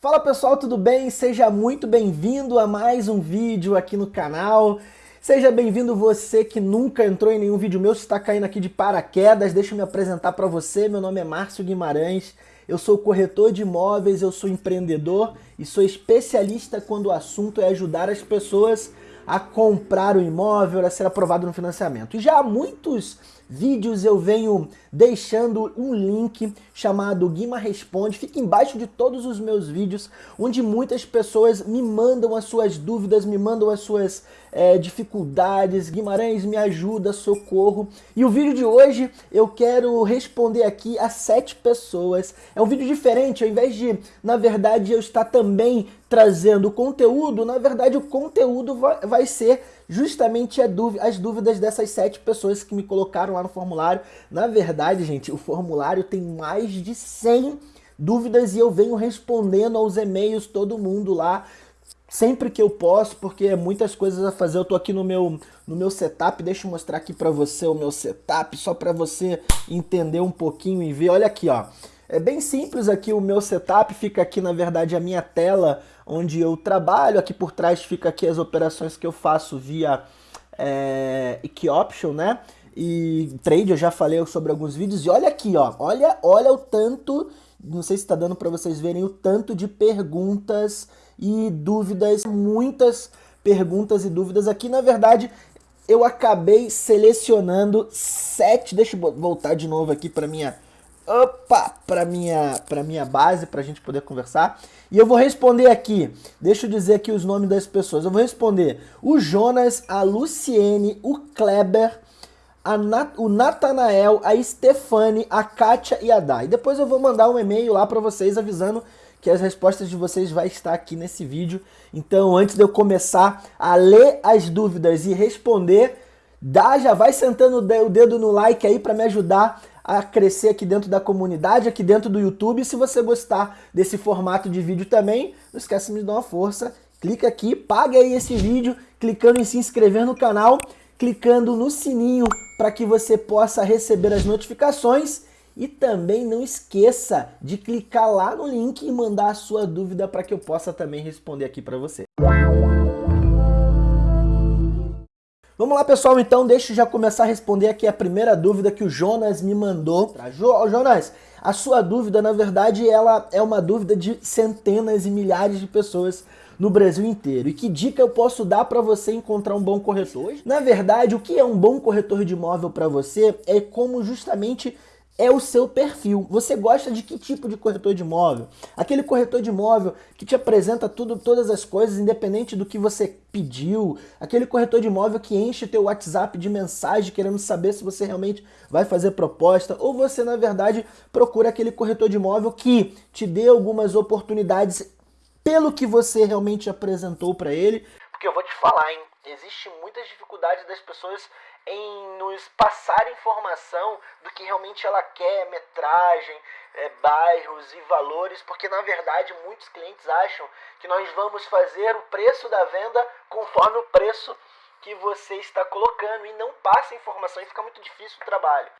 Fala pessoal, tudo bem? Seja muito bem-vindo a mais um vídeo aqui no canal. Seja bem-vindo você que nunca entrou em nenhum vídeo meu, se está caindo aqui de paraquedas, deixa eu me apresentar para você. Meu nome é Márcio Guimarães, eu sou corretor de imóveis, eu sou empreendedor e sou especialista quando o assunto é ajudar as pessoas a comprar o imóvel, a ser aprovado no financiamento. E já há muitos vídeos eu venho deixando um link chamado Guima Responde, fica embaixo de todos os meus vídeos, onde muitas pessoas me mandam as suas dúvidas, me mandam as suas é, dificuldades, Guimarães me ajuda, socorro. E o vídeo de hoje eu quero responder aqui a sete pessoas. É um vídeo diferente, ao invés de, na verdade, eu estar também trazendo conteúdo, na verdade o conteúdo vai, vai ser justamente as dúvidas dessas sete pessoas que me colocaram lá no formulário. Na verdade, gente, o formulário tem mais de 100 dúvidas e eu venho respondendo aos e-mails todo mundo lá sempre que eu posso, porque é muitas coisas a fazer. Eu tô aqui no meu, no meu setup, deixa eu mostrar aqui para você o meu setup, só para você entender um pouquinho e ver. Olha aqui, ó. É bem simples aqui o meu setup, fica aqui na verdade a minha tela onde eu trabalho, aqui por trás fica aqui as operações que eu faço via é, Option, né? E trade, eu já falei sobre alguns vídeos, e olha aqui, ó, olha, olha o tanto, não sei se está dando para vocês verem, o tanto de perguntas e dúvidas, muitas perguntas e dúvidas aqui, na verdade, eu acabei selecionando sete, deixa eu voltar de novo aqui para minha opa, para minha, para minha base, para a gente poder conversar. E eu vou responder aqui, deixa eu dizer aqui os nomes das pessoas. Eu vou responder o Jonas, a Luciene, o Kleber, Nat, o Natanael, a Stefane, a Kátia e a Dai. Depois eu vou mandar um e-mail lá para vocês avisando que as respostas de vocês vai estar aqui nesse vídeo. Então, antes de eu começar a ler as dúvidas e responder, dá, já vai sentando o dedo no like aí para me ajudar a crescer aqui dentro da comunidade, aqui dentro do YouTube. Se você gostar desse formato de vídeo também, não esqueça de me dar uma força. Clica aqui, pague aí esse vídeo, clicando em se inscrever no canal, clicando no sininho para que você possa receber as notificações. E também não esqueça de clicar lá no link e mandar a sua dúvida para que eu possa também responder aqui para você. Vamos lá, pessoal, então deixa eu já começar a responder aqui a primeira dúvida que o Jonas me mandou. Jonas, a sua dúvida, na verdade, ela é uma dúvida de centenas e milhares de pessoas no Brasil inteiro. E que dica eu posso dar para você encontrar um bom corretor? Na verdade, o que é um bom corretor de imóvel para você é como justamente é o seu perfil. Você gosta de que tipo de corretor de imóvel? Aquele corretor de imóvel que te apresenta tudo, todas as coisas, independente do que você pediu. Aquele corretor de imóvel que enche teu WhatsApp de mensagem querendo saber se você realmente vai fazer proposta. Ou você, na verdade, procura aquele corretor de imóvel que te dê algumas oportunidades pelo que você realmente apresentou para ele. Porque eu vou te falar, hein? Existe muitas dificuldades das pessoas em nos passar informação do que realmente ela quer, metragem, é, bairros e valores, porque na verdade muitos clientes acham que nós vamos fazer o preço da venda conforme o preço que você está colocando e não passa informação e fica muito difícil o trabalho.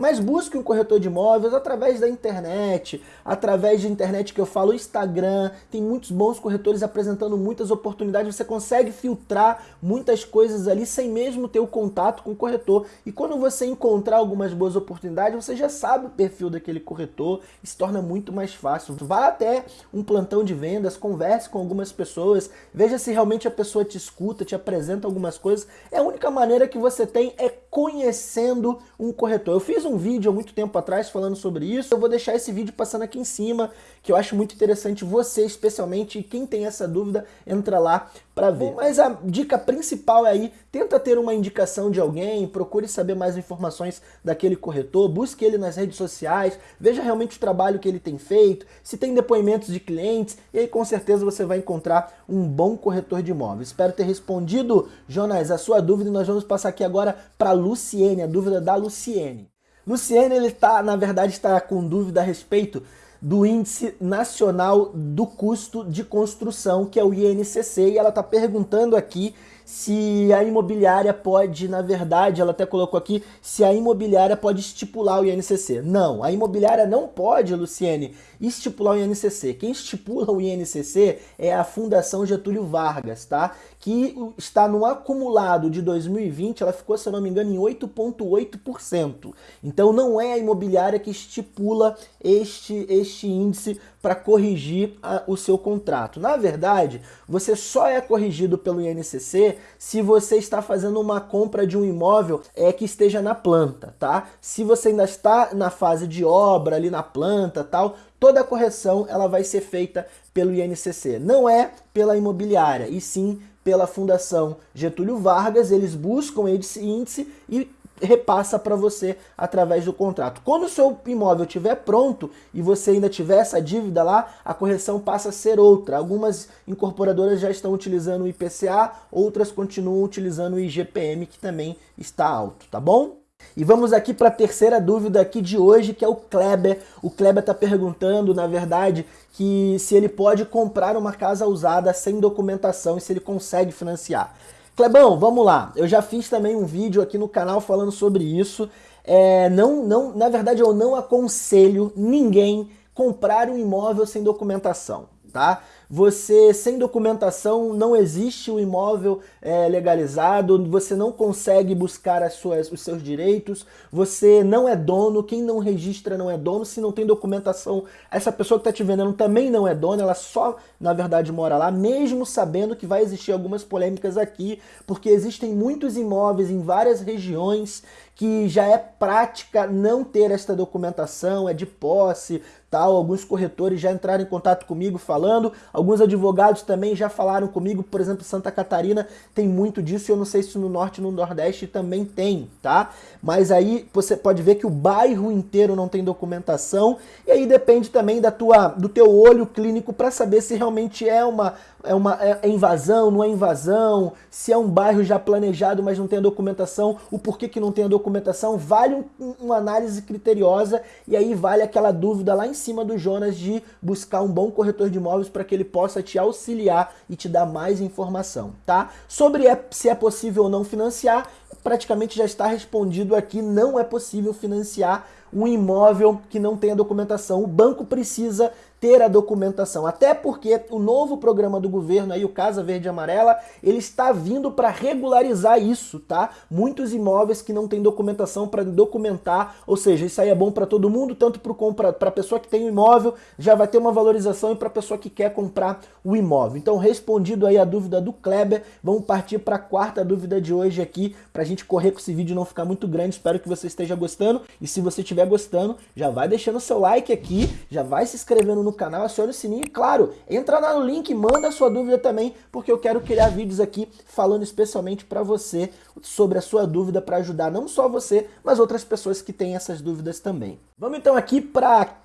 Mas busque um corretor de imóveis através da internet, através de internet que eu falo, Instagram, tem muitos bons corretores apresentando muitas oportunidades, você consegue filtrar muitas coisas ali sem mesmo ter o contato com o corretor. E quando você encontrar algumas boas oportunidades, você já sabe o perfil daquele corretor e se torna muito mais fácil. Vá até um plantão de vendas, converse com algumas pessoas, veja se realmente a pessoa te escuta, te apresenta algumas coisas. É a única maneira que você tem é conhecendo um corretor. Eu fiz um vídeo há muito tempo atrás falando sobre isso. Eu vou deixar esse vídeo passando aqui em cima, que eu acho muito interessante você, especialmente quem tem essa dúvida, entra lá para ver. Mas a dica principal é aí, tenta ter uma indicação de alguém, procure saber mais informações daquele corretor, busque ele nas redes sociais, veja realmente o trabalho que ele tem feito, se tem depoimentos de clientes, e aí com certeza você vai encontrar um bom corretor de imóveis. Espero ter respondido, Jonas, a sua dúvida e nós vamos passar aqui agora para a Luciene, a dúvida da Luciene. Luciene, ele está, na verdade, está com dúvida a respeito do Índice Nacional do Custo de Construção, que é o INCC, e ela está perguntando aqui se a imobiliária pode, na verdade, ela até colocou aqui, se a imobiliária pode estipular o INCC. Não, a imobiliária não pode, Luciene, estipular o INCC. Quem estipula o INCC é a Fundação Getúlio Vargas, tá? Que está no acumulado de 2020, ela ficou, se eu não me engano, em 8,8%. Então não é a imobiliária que estipula este, este índice para corrigir a, o seu contrato. Na verdade, você só é corrigido pelo INCC se você está fazendo uma compra de um imóvel é, que esteja na planta, tá? Se você ainda está na fase de obra ali na planta tal, toda a correção ela vai ser feita pelo INCC. Não é pela imobiliária, e sim pela Fundação Getúlio Vargas, eles buscam esse índice e repassa para você através do contrato. Quando o seu imóvel estiver pronto e você ainda tiver essa dívida lá, a correção passa a ser outra. Algumas incorporadoras já estão utilizando o IPCA, outras continuam utilizando o IGPM, que também está alto, tá bom? E vamos aqui para a terceira dúvida aqui de hoje, que é o Kleber. O Kleber está perguntando, na verdade, que se ele pode comprar uma casa usada sem documentação e se ele consegue financiar. Clebão, vamos lá. Eu já fiz também um vídeo aqui no canal falando sobre isso. É, não, não, na verdade, eu não aconselho ninguém comprar um imóvel sem documentação, tá? Você sem documentação não existe o imóvel é, legalizado, você não consegue buscar as suas, os seus direitos, você não é dono, quem não registra não é dono, se não tem documentação, essa pessoa que está te vendendo também não é dona, ela só, na verdade, mora lá, mesmo sabendo que vai existir algumas polêmicas aqui, porque existem muitos imóveis em várias regiões que já é prática não ter esta documentação, é de posse, tal. Alguns corretores já entraram em contato comigo falando, alguns advogados também já falaram comigo, por exemplo, Santa Catarina tem muito disso, eu não sei se no Norte e no Nordeste também tem, tá? Mas aí você pode ver que o bairro inteiro não tem documentação, e aí depende também da tua, do teu olho clínico para saber se realmente é uma, é uma é invasão, não é invasão, se é um bairro já planejado, mas não tem a documentação, o porquê que não tem a documentação, vale um, uma análise criteriosa e aí vale aquela dúvida lá em cima do Jonas de buscar um bom corretor de imóveis para que ele possa te auxiliar e te dar mais informação, tá? Sobre é, se é possível ou não financiar, praticamente já está respondido aqui, não é possível financiar um imóvel que não tenha documentação. O banco precisa ter a documentação. Até porque o novo programa do governo aí, o Casa Verde Amarela, ele está vindo para regularizar isso, tá? Muitos imóveis que não têm documentação para documentar, ou seja, isso aí é bom para todo mundo, tanto para a pessoa que tem o imóvel, já vai ter uma valorização e para a pessoa que quer comprar o imóvel. Então, respondido aí a dúvida do Kleber, vamos partir para a quarta dúvida de hoje aqui, para a gente correr com esse vídeo não ficar muito grande. Espero que você esteja gostando e se você estiver gostando, já vai deixando seu like aqui, já vai se inscrevendo no no canal, acione o sininho e, claro, entra lá no link, manda a sua dúvida também, porque eu quero criar vídeos aqui falando especialmente para você sobre a sua dúvida para ajudar não só você, mas outras pessoas que têm essas dúvidas também. Vamos então aqui para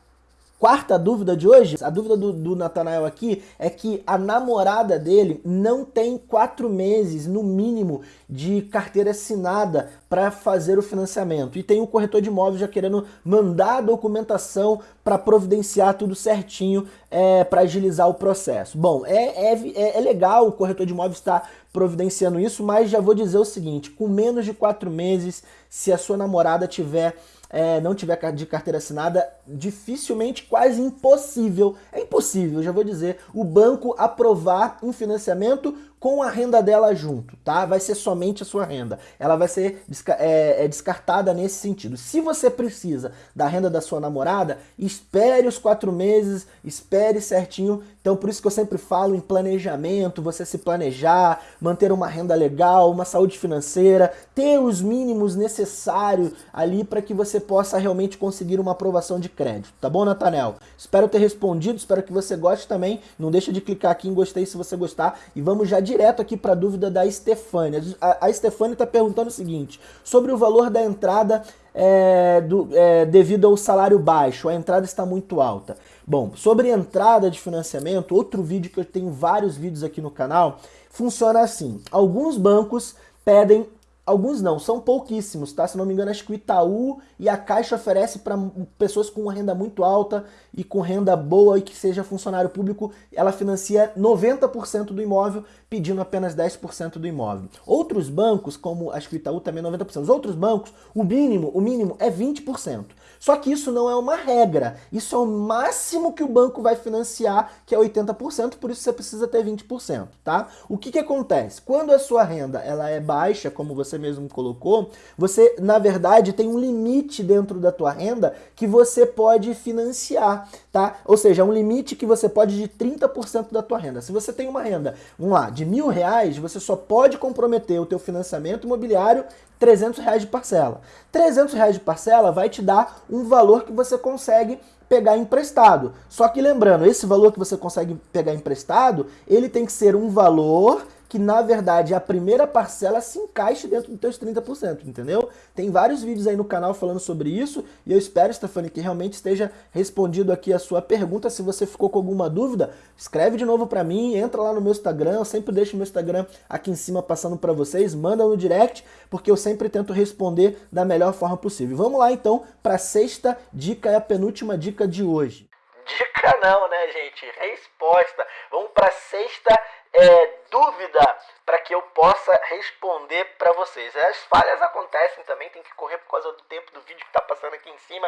Quarta dúvida de hoje, a dúvida do, do Natanael aqui é que a namorada dele não tem quatro meses, no mínimo, de carteira assinada para fazer o financiamento. E tem o corretor de imóveis já querendo mandar a documentação para providenciar tudo certinho é, para agilizar o processo. Bom, é, é, é legal o corretor de imóveis estar tá providenciando isso, mas já vou dizer o seguinte, com menos de quatro meses, se a sua namorada tiver é, não tiver de carteira assinada, dificilmente, quase impossível, é impossível, já vou dizer, o banco aprovar um financiamento com a renda dela junto, tá? Vai ser somente a sua renda. Ela vai ser é, é descartada nesse sentido. Se você precisa da renda da sua namorada, espere os quatro meses, espere certinho. Então, por isso que eu sempre falo em planejamento, você se planejar, manter uma renda legal, uma saúde financeira, ter os mínimos necessários ali para que você possa realmente conseguir uma aprovação de crédito. Tá bom, Natanel? Espero ter respondido, espero que você goste também. Não deixa de clicar aqui em gostei se você gostar e vamos já direto aqui para a dúvida da Stefânia. A, a Stefânia está perguntando o seguinte, sobre o valor da entrada é, do, é, devido ao salário baixo, a entrada está muito alta. Bom, sobre entrada de financiamento, outro vídeo que eu tenho vários vídeos aqui no canal, funciona assim. Alguns bancos pedem Alguns não, são pouquíssimos, tá? Se não me engano, acho que o Itaú e a Caixa oferece para pessoas com renda muito alta e com renda boa e que seja funcionário público, ela financia 90% do imóvel, pedindo apenas 10% do imóvel. Outros bancos, como acho que o Itaú também é 90%, os outros bancos, o mínimo, o mínimo é 20%. Só que isso não é uma regra, isso é o máximo que o banco vai financiar, que é 80%, por isso você precisa ter 20%, tá? O que que acontece? Quando a sua renda ela é baixa, como você mesmo colocou, você, na verdade, tem um limite dentro da tua renda que você pode financiar, tá? Ou seja, um limite que você pode de 30% da tua renda. Se você tem uma renda, vamos lá, de mil reais, você só pode comprometer o teu financiamento imobiliário 300 reais de parcela. 300 reais de parcela vai te dar um valor que você consegue pegar emprestado. Só que lembrando, esse valor que você consegue pegar emprestado, ele tem que ser um valor que na verdade a primeira parcela se encaixe dentro dos teus 30%, entendeu? Tem vários vídeos aí no canal falando sobre isso e eu espero, Stephanie, que realmente esteja respondido aqui a sua pergunta. Se você ficou com alguma dúvida, escreve de novo para mim, entra lá no meu Instagram, eu sempre deixo meu Instagram aqui em cima passando para vocês, manda no direct, porque eu sempre tento responder da melhor forma possível. Vamos lá então para a sexta dica, é a penúltima dica de hoje. Dica não, né, gente? Resposta. Vamos para a sexta é, dúvida para que eu possa responder para vocês. As falhas acontecem também, tem que correr por causa do tempo do vídeo que está passando aqui em cima.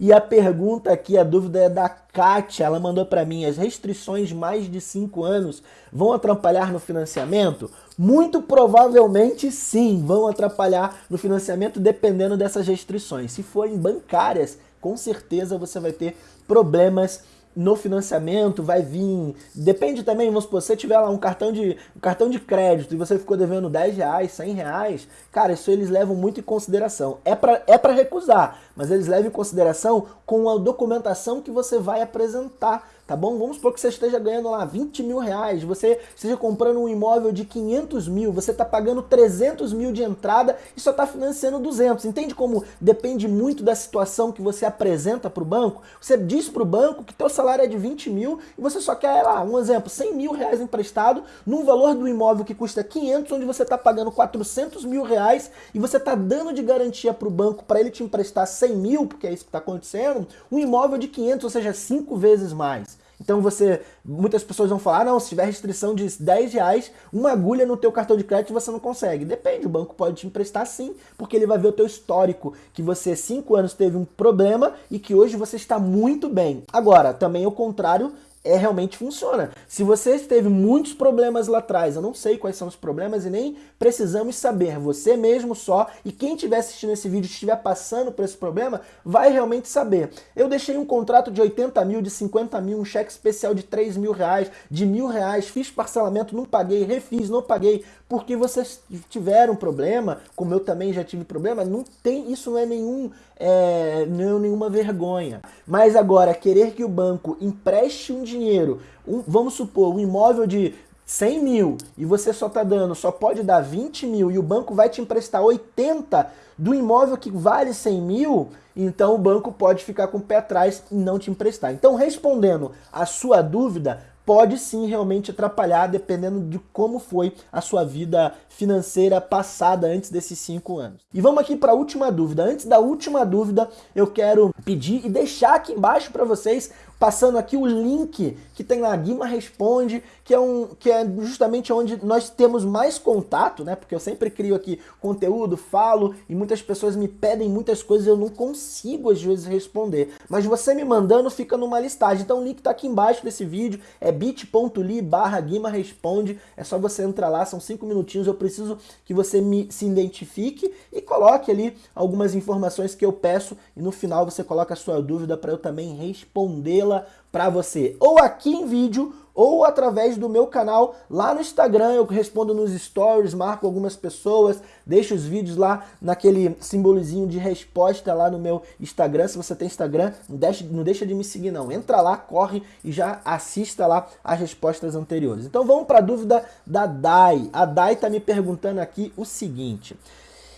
E a pergunta aqui, a dúvida é da Kátia, ela mandou para mim, as restrições mais de 5 anos vão atrapalhar no financiamento? Muito provavelmente sim, vão atrapalhar no financiamento dependendo dessas restrições. Se forem bancárias, com certeza você vai ter problemas no financiamento vai vir, depende também, vamos supor, se você tiver lá um cartão de, um cartão de crédito e você ficou devendo 10 reais, 100 reais, cara, isso eles levam muito em consideração. É para é pra recusar, mas eles levam em consideração com a documentação que você vai apresentar tá bom? Vamos supor que você esteja ganhando lá 20 mil reais, você esteja comprando um imóvel de 500 mil, você está pagando 300 mil de entrada e só está financiando 200. Entende como depende muito da situação que você apresenta para o banco? Você diz para o banco que teu salário é de 20 mil e você só quer lá, um exemplo, 100 mil reais emprestado num valor do imóvel que custa 500, onde você está pagando 400 mil reais e você está dando de garantia para o banco para ele te emprestar 100 mil, porque é isso que está acontecendo, um imóvel de 500, ou seja, cinco vezes mais. Então você, muitas pessoas vão falar, ah, não, se tiver restrição de 10 reais, uma agulha no teu cartão de crédito você não consegue. Depende, o banco pode te emprestar sim, porque ele vai ver o teu histórico, que você 5 anos teve um problema e que hoje você está muito bem. Agora, também o contrário é realmente funciona. Se você teve muitos problemas lá atrás, eu não sei quais são os problemas e nem precisamos saber. Você mesmo só e quem estiver assistindo esse vídeo estiver passando por esse problema, vai realmente saber. Eu deixei um contrato de 80 mil, de 50 mil, um cheque especial de 3 mil reais, de mil reais, fiz parcelamento, não paguei, refiz, não paguei, porque vocês tiveram problema, como eu também já tive problema, não tem, isso não é nenhum, é, não é nenhuma vergonha. Mas agora, querer que o banco empreste um dinheiro, um, vamos supor, um imóvel de 100 mil e você só está dando, só pode dar 20 mil e o banco vai te emprestar 80 do imóvel que vale 100 mil, então o banco pode ficar com o pé atrás e não te emprestar. Então, respondendo a sua dúvida, pode sim realmente atrapalhar dependendo de como foi a sua vida financeira passada antes desses cinco anos. E vamos aqui para a última dúvida. Antes da última dúvida, eu quero pedir e deixar aqui embaixo para vocês passando aqui o link que tem lá, Guima Responde, que é, um, que é justamente onde nós temos mais contato, né? Porque eu sempre crio aqui conteúdo, falo, e muitas pessoas me pedem muitas coisas e eu não consigo às vezes responder. Mas você me mandando fica numa listagem. Então o link está aqui embaixo desse vídeo, é bit.ly barra Guima Responde. É só você entrar lá, são cinco minutinhos, eu preciso que você me, se identifique e coloque ali algumas informações que eu peço e no final você coloca a sua dúvida para eu também respondê-la para você, ou aqui em vídeo, ou através do meu canal lá no Instagram, eu respondo nos stories, marco algumas pessoas, deixo os vídeos lá naquele simbolizinho de resposta lá no meu Instagram, se você tem Instagram, não deixa, não deixa de me seguir não, entra lá, corre e já assista lá as respostas anteriores. Então vamos para a dúvida da Dai, a Dai está me perguntando aqui o seguinte...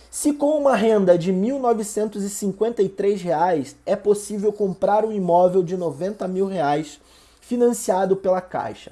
Se com uma renda de R$ 1.953 é possível comprar um imóvel de 90 mil reais financiado pela Caixa.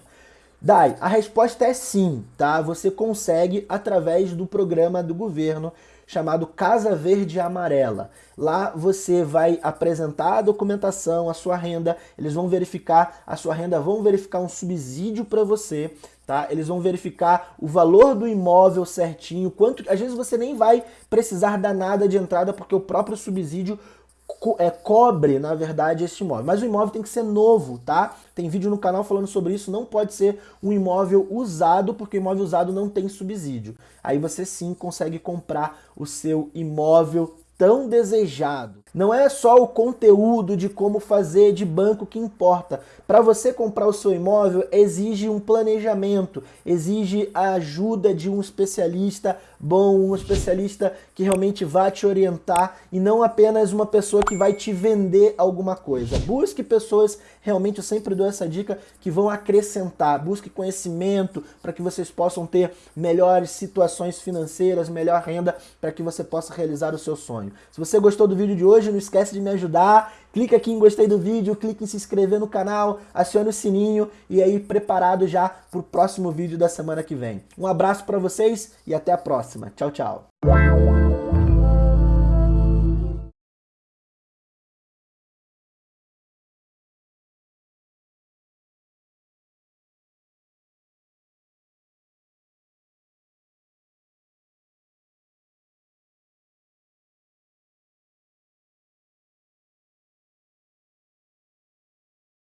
Dai, a resposta é sim, tá? Você consegue através do programa do governo chamado Casa Verde Amarela. Lá você vai apresentar a documentação, a sua renda, eles vão verificar a sua renda, vão verificar um subsídio para você, tá? Eles vão verificar o valor do imóvel certinho, quanto, às vezes você nem vai precisar dar nada de entrada porque o próprio subsídio co é, cobre, na verdade, esse imóvel. Mas o imóvel tem que ser novo, tá? Tem vídeo no canal falando sobre isso, não pode ser um imóvel usado, porque o imóvel usado não tem subsídio. Aí você sim consegue comprar o seu imóvel tão desejado. Não é só o conteúdo de como fazer de banco que importa. Para você comprar o seu imóvel, exige um planejamento, exige a ajuda de um especialista bom, um especialista que realmente vai te orientar e não apenas uma pessoa que vai te vender alguma coisa. Busque pessoas, realmente eu sempre dou essa dica, que vão acrescentar. Busque conhecimento para que vocês possam ter melhores situações financeiras, melhor renda para que você possa realizar o seu sonho. Se você gostou do vídeo de hoje, não esquece de me ajudar. Clica aqui em gostei do vídeo, clique em se inscrever no canal, acione o sininho e aí preparado já para o próximo vídeo da semana que vem. Um abraço para vocês e até a próxima. Tchau, tchau.